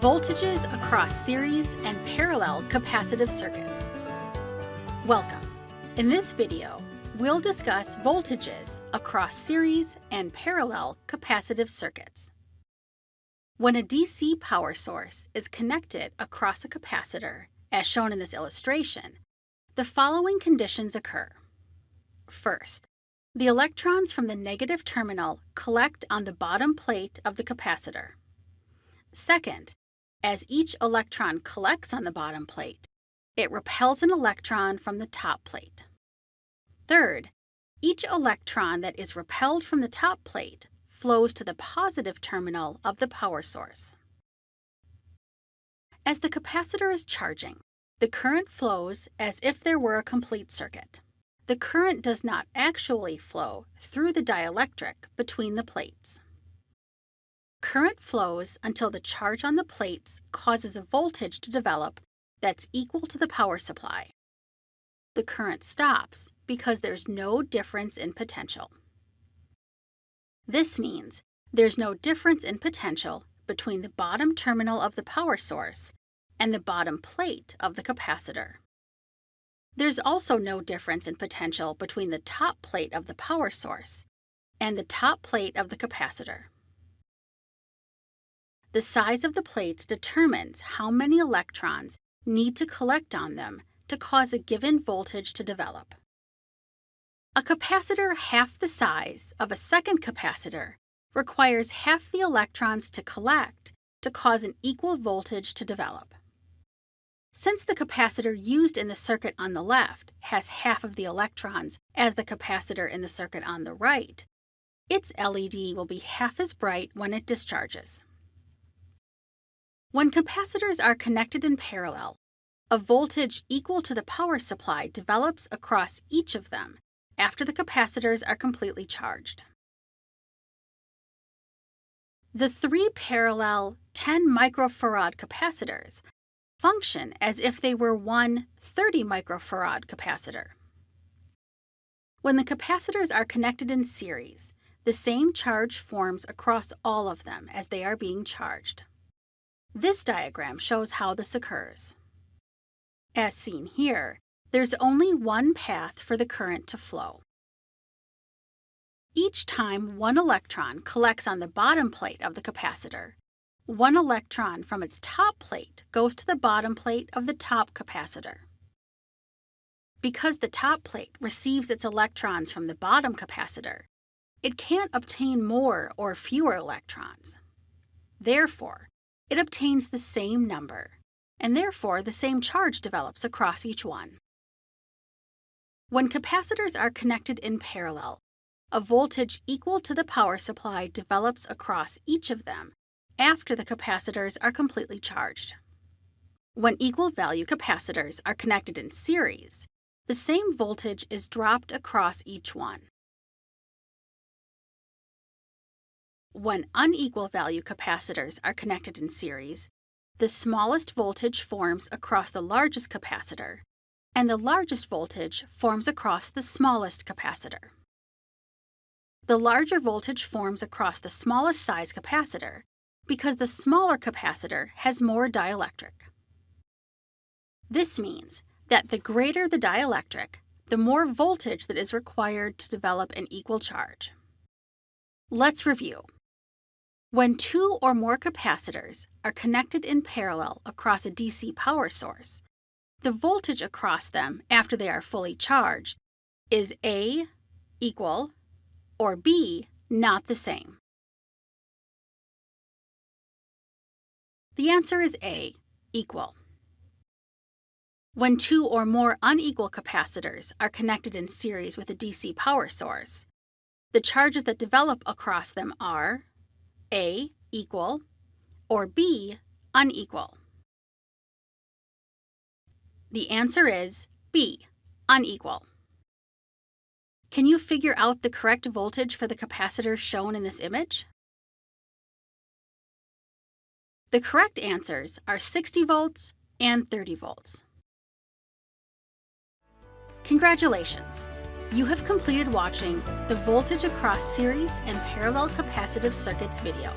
Voltages across series and parallel capacitive circuits. Welcome. In this video, we'll discuss voltages across series and parallel capacitive circuits. When a DC power source is connected across a capacitor, as shown in this illustration, the following conditions occur. First, the electrons from the negative terminal collect on the bottom plate of the capacitor. Second, as each electron collects on the bottom plate, it repels an electron from the top plate. Third, each electron that is repelled from the top plate flows to the positive terminal of the power source. As the capacitor is charging, the current flows as if there were a complete circuit. The current does not actually flow through the dielectric between the plates. Current flows until the charge on the plates causes a voltage to develop that's equal to the power supply. The current stops because there's no difference in potential. This means there's no difference in potential between the bottom terminal of the power source and the bottom plate of the capacitor. There's also no difference in potential between the top plate of the power source and the top plate of the capacitor. The size of the plates determines how many electrons need to collect on them to cause a given voltage to develop. A capacitor half the size of a second capacitor requires half the electrons to collect to cause an equal voltage to develop. Since the capacitor used in the circuit on the left has half of the electrons as the capacitor in the circuit on the right, its LED will be half as bright when it discharges. When capacitors are connected in parallel, a voltage equal to the power supply develops across each of them after the capacitors are completely charged. The three parallel 10 microfarad capacitors function as if they were one 30 microfarad capacitor. When the capacitors are connected in series, the same charge forms across all of them as they are being charged. This diagram shows how this occurs. As seen here, there's only one path for the current to flow. Each time one electron collects on the bottom plate of the capacitor, one electron from its top plate goes to the bottom plate of the top capacitor. Because the top plate receives its electrons from the bottom capacitor, it can't obtain more or fewer electrons. Therefore, it obtains the same number, and therefore the same charge develops across each one. When capacitors are connected in parallel, a voltage equal to the power supply develops across each of them after the capacitors are completely charged. When equal value capacitors are connected in series, the same voltage is dropped across each one. When unequal value capacitors are connected in series, the smallest voltage forms across the largest capacitor, and the largest voltage forms across the smallest capacitor. The larger voltage forms across the smallest size capacitor because the smaller capacitor has more dielectric. This means that the greater the dielectric, the more voltage that is required to develop an equal charge. Let's review. When two or more capacitors are connected in parallel across a DC power source, the voltage across them after they are fully charged is A equal or B not the same. The answer is A, equal. When two or more unequal capacitors are connected in series with a DC power source, the charges that develop across them are a equal or B unequal? The answer is B, unequal. Can you figure out the correct voltage for the capacitor shown in this image? The correct answers are 60 volts and 30 volts. Congratulations! You have completed watching the Voltage Across Series and Parallel Capacitive Circuits video.